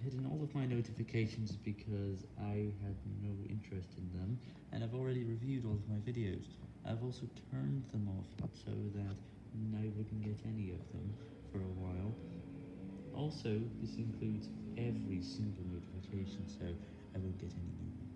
I've hidden all of my notifications because I had no interest in them, and I've already reviewed all of my videos. I've also turned them off so that I wouldn't get any of them for a while. Also, this includes